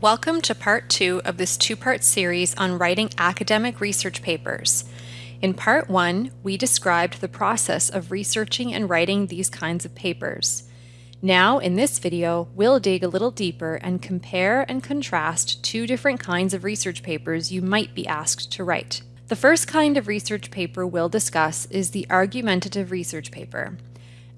Welcome to part two of this two-part series on writing academic research papers. In part one, we described the process of researching and writing these kinds of papers. Now, in this video, we'll dig a little deeper and compare and contrast two different kinds of research papers you might be asked to write. The first kind of research paper we'll discuss is the argumentative research paper.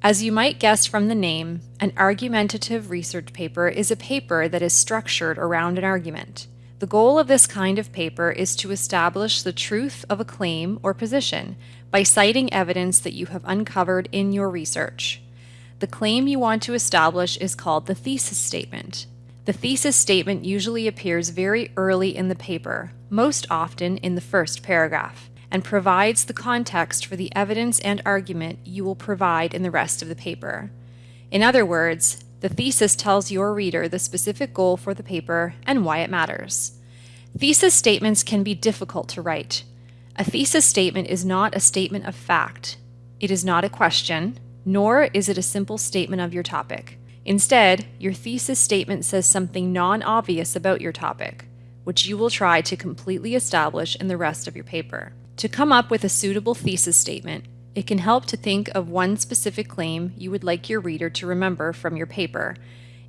As you might guess from the name, an argumentative research paper is a paper that is structured around an argument. The goal of this kind of paper is to establish the truth of a claim or position by citing evidence that you have uncovered in your research. The claim you want to establish is called the thesis statement. The thesis statement usually appears very early in the paper, most often in the first paragraph and provides the context for the evidence and argument you will provide in the rest of the paper. In other words, the thesis tells your reader the specific goal for the paper and why it matters. Thesis statements can be difficult to write. A thesis statement is not a statement of fact. It is not a question, nor is it a simple statement of your topic. Instead, your thesis statement says something non-obvious about your topic, which you will try to completely establish in the rest of your paper. To come up with a suitable thesis statement, it can help to think of one specific claim you would like your reader to remember from your paper,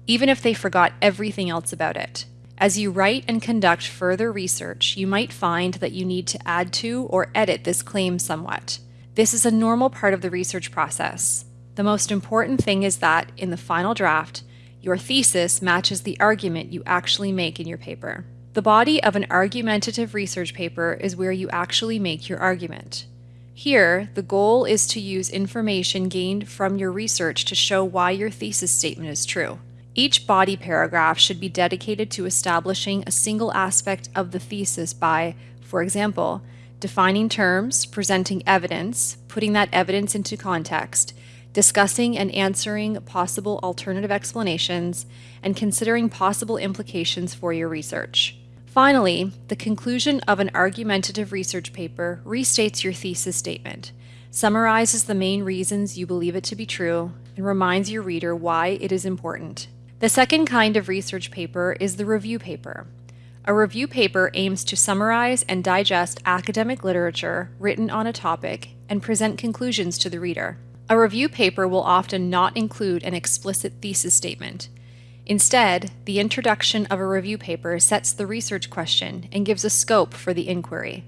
even if they forgot everything else about it. As you write and conduct further research, you might find that you need to add to or edit this claim somewhat. This is a normal part of the research process. The most important thing is that, in the final draft, your thesis matches the argument you actually make in your paper. The body of an argumentative research paper is where you actually make your argument. Here, the goal is to use information gained from your research to show why your thesis statement is true. Each body paragraph should be dedicated to establishing a single aspect of the thesis by, for example, defining terms, presenting evidence, putting that evidence into context, discussing and answering possible alternative explanations, and considering possible implications for your research. Finally, the conclusion of an argumentative research paper restates your thesis statement, summarizes the main reasons you believe it to be true, and reminds your reader why it is important. The second kind of research paper is the review paper. A review paper aims to summarize and digest academic literature written on a topic and present conclusions to the reader. A review paper will often not include an explicit thesis statement. Instead, the introduction of a review paper sets the research question and gives a scope for the inquiry.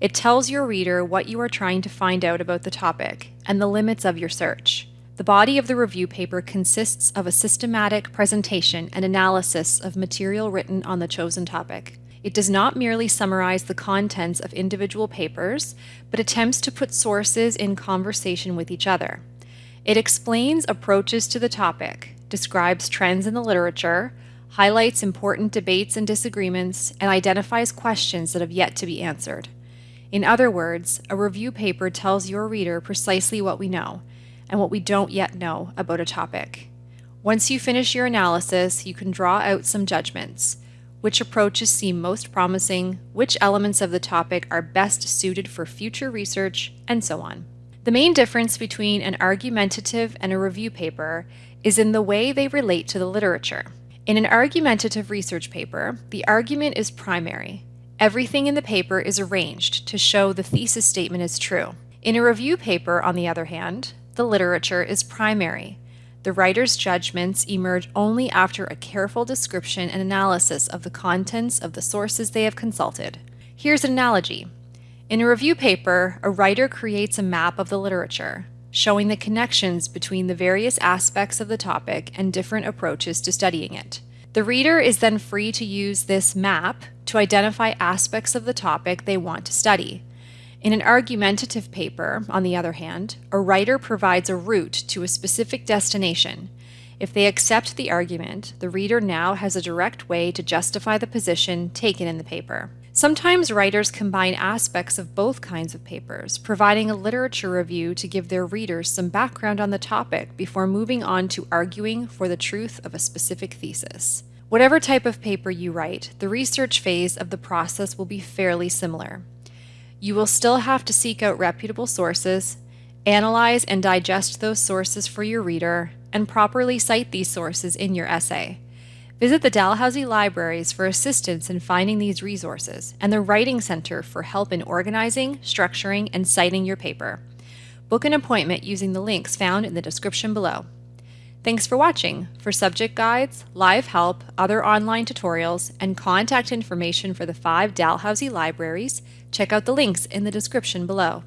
It tells your reader what you are trying to find out about the topic and the limits of your search. The body of the review paper consists of a systematic presentation and analysis of material written on the chosen topic. It does not merely summarize the contents of individual papers, but attempts to put sources in conversation with each other. It explains approaches to the topic, describes trends in the literature, highlights important debates and disagreements, and identifies questions that have yet to be answered. In other words, a review paper tells your reader precisely what we know and what we don't yet know about a topic. Once you finish your analysis, you can draw out some judgments. Which approaches seem most promising, which elements of the topic are best suited for future research, and so on. The main difference between an argumentative and a review paper is in the way they relate to the literature. In an argumentative research paper, the argument is primary. Everything in the paper is arranged to show the thesis statement is true. In a review paper, on the other hand, the literature is primary. The writer's judgments emerge only after a careful description and analysis of the contents of the sources they have consulted. Here's an analogy. In a review paper, a writer creates a map of the literature showing the connections between the various aspects of the topic and different approaches to studying it. The reader is then free to use this map to identify aspects of the topic they want to study. In an argumentative paper, on the other hand, a writer provides a route to a specific destination. If they accept the argument, the reader now has a direct way to justify the position taken in the paper. Sometimes writers combine aspects of both kinds of papers, providing a literature review to give their readers some background on the topic before moving on to arguing for the truth of a specific thesis. Whatever type of paper you write, the research phase of the process will be fairly similar. You will still have to seek out reputable sources, analyze and digest those sources for your reader, and properly cite these sources in your essay. Visit the Dalhousie Libraries for assistance in finding these resources and the Writing Center for help in organizing, structuring, and citing your paper. Book an appointment using the links found in the description below. Thanks for watching. For subject guides, live help, other online tutorials, and contact information for the five Dalhousie libraries, check out the links in the description below.